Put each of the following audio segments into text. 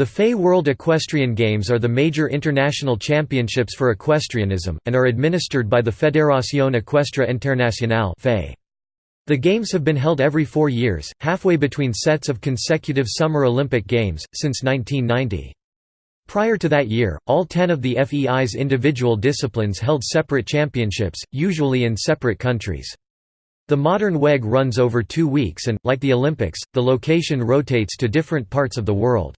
The FEI World Equestrian Games are the major international championships for equestrianism, and are administered by the Fédération Équestre Internationale The Games have been held every four years, halfway between sets of consecutive Summer Olympic Games, since 1990. Prior to that year, all ten of the FEI's individual disciplines held separate championships, usually in separate countries. The modern WEG runs over two weeks and, like the Olympics, the location rotates to different parts of the world.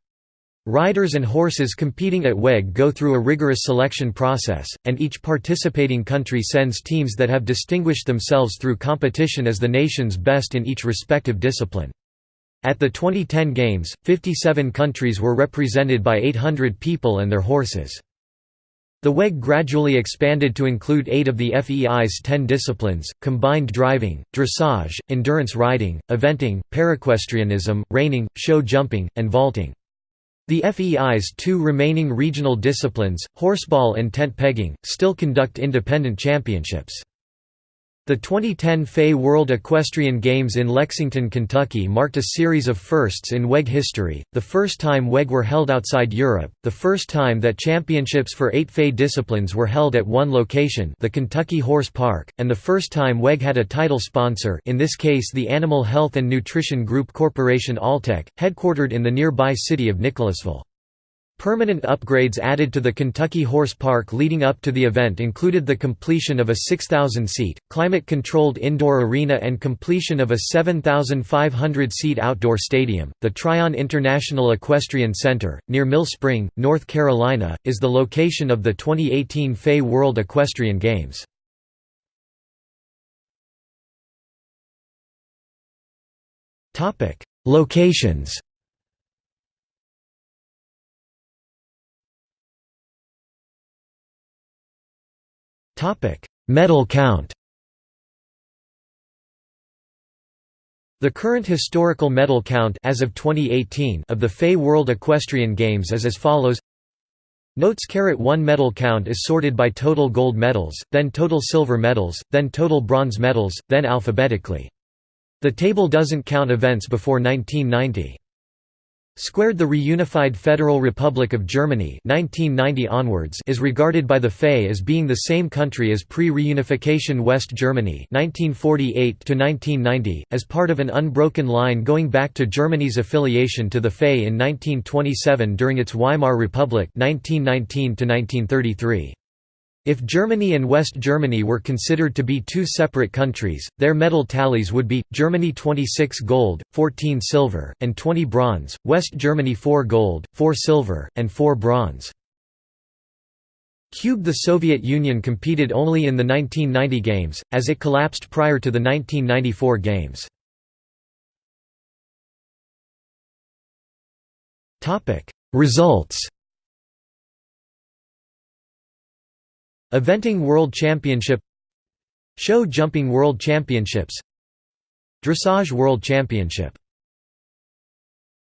Riders and horses competing at WEG go through a rigorous selection process, and each participating country sends teams that have distinguished themselves through competition as the nation's best in each respective discipline. At the 2010 Games, 57 countries were represented by 800 people and their horses. The WEG gradually expanded to include eight of the FEI's ten disciplines, combined driving, dressage, endurance riding, eventing, paraequestrianism, reining, show jumping, and vaulting. The FEI's two remaining regional disciplines, horseball and tent pegging, still conduct independent championships. The 2010 FEI World Equestrian Games in Lexington, Kentucky marked a series of firsts in WEG history, the first time WEG were held outside Europe, the first time that championships for eight FEI disciplines were held at one location the Kentucky Horse Park, and the first time WEG had a title sponsor in this case the Animal Health and Nutrition Group Corporation Alltech, headquartered in the nearby city of Nicholasville. Permanent upgrades added to the Kentucky Horse Park leading up to the event included the completion of a 6,000-seat, climate-controlled indoor arena and completion of a 7,500-seat outdoor stadium. The Tryon International Equestrian Center, near Mill Spring, North Carolina, is the location of the 2018 FEI World Equestrian Games. Locations Medal count The current historical medal count as of 2018 of the FEI World Equestrian Games is as follows Notes carat 1 medal count is sorted by total gold medals, then total silver medals, then total bronze medals, then alphabetically. The table doesn't count events before 1990. Squared The reunified Federal Republic of Germany 1990 onwards is regarded by the FEI as being the same country as pre-reunification West Germany 1948 as part of an unbroken line going back to Germany's affiliation to the FEI in 1927 during its Weimar Republic 1919 -1933. If Germany and West Germany were considered to be two separate countries, their medal tallies would be, Germany 26 gold, 14 silver, and 20 bronze, West Germany 4 gold, 4 silver, and 4 bronze. Cube The Soviet Union competed only in the 1990 Games, as it collapsed prior to the 1994 Games. Results Eventing World Championship Show Jumping World Championships Dressage World Championship